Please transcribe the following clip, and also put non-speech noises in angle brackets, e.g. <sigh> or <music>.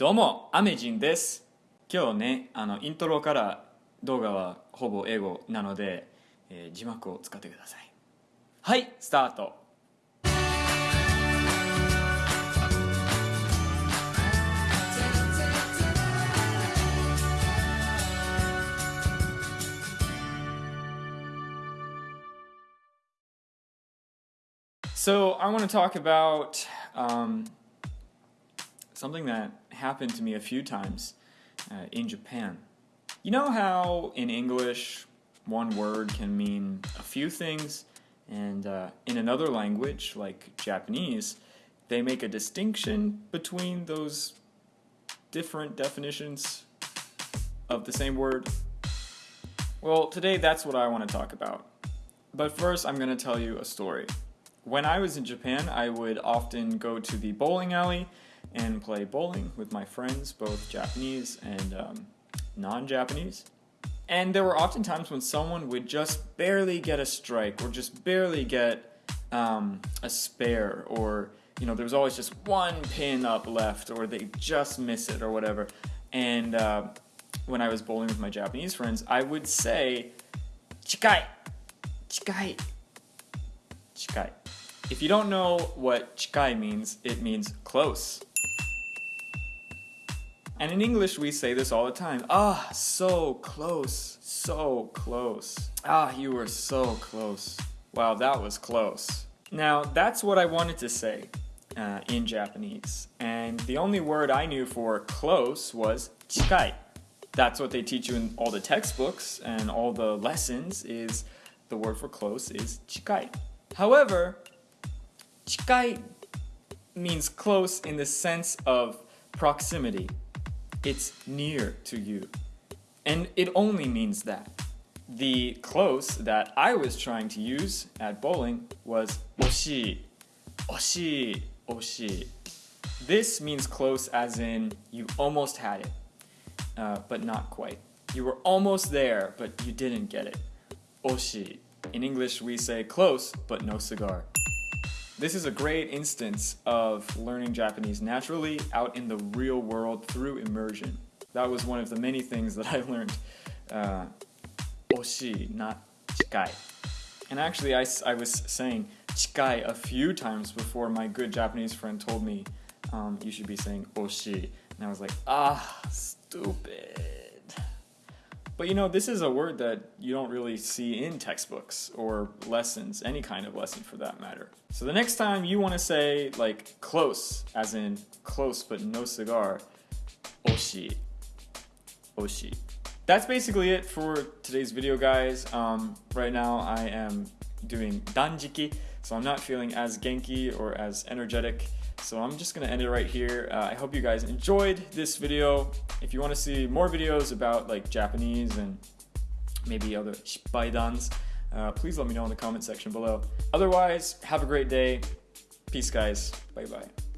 どうも、アメジンです。今日ね、あのイントロから動画はほぼ英語なので、えー字幕を使ってください。はい、スタート。So I want to talk about um, something that happened to me a few times uh, in Japan. You know how in English one word can mean a few things, and uh, in another language like Japanese, they make a distinction between those different definitions of the same word. Well, today that's what I want to talk about. But first, I'm going to tell you a story. When I was in Japan, I would often go to the bowling alley and play bowling with my friends, both Japanese and um, non Japanese. And there were often times when someone would just barely get a strike or just barely get um, a spare, or, you know, there was always just one pin up left, or they just miss it, or whatever. And uh, when I was bowling with my Japanese friends, I would say, Chikai! Chikai! Chikai. If you don't know what chikai means, it means close. And in English, we say this all the time. Ah, so close, so close. Ah, you were so close. Wow, that was close. Now, that's what I wanted to say uh, in Japanese. And the only word I knew for close was chikai. That's what they teach you in all the textbooks and all the lessons is the word for close is chikai. However, chikai means close in the sense of proximity. It's near to you. And it only means that. The close that I was trying to use at bowling was oshi. Oshi, oshi. This means close as in you almost had it, uh, but not quite. You were almost there, but you didn't get it. Oshi. In English, we say close, but no cigar. This is a great instance of learning Japanese naturally out in the real world through immersion. That was one of the many things that <laughs> I learned. Uh, oshi, not chikai. And actually, I was saying chikai a few times before my good Japanese friend told me um, you should be saying oshi. And I was like, ah, stupid. But you know, this is a word that you don't really see in textbooks or lessons, any kind of lesson for that matter. So the next time you want to say like close, as in close but no cigar, oshi. Oshi. That's basically it for today's video, guys. Um, right now I am doing danjiki, so I'm not feeling as genki or as energetic. So I'm just gonna end it right here. Uh, I hope you guys enjoyed this video. If you want to see more videos about like Japanese and maybe other shippaidans, uh, please let me know in the comment section below. Otherwise, have a great day. Peace, guys. Bye bye.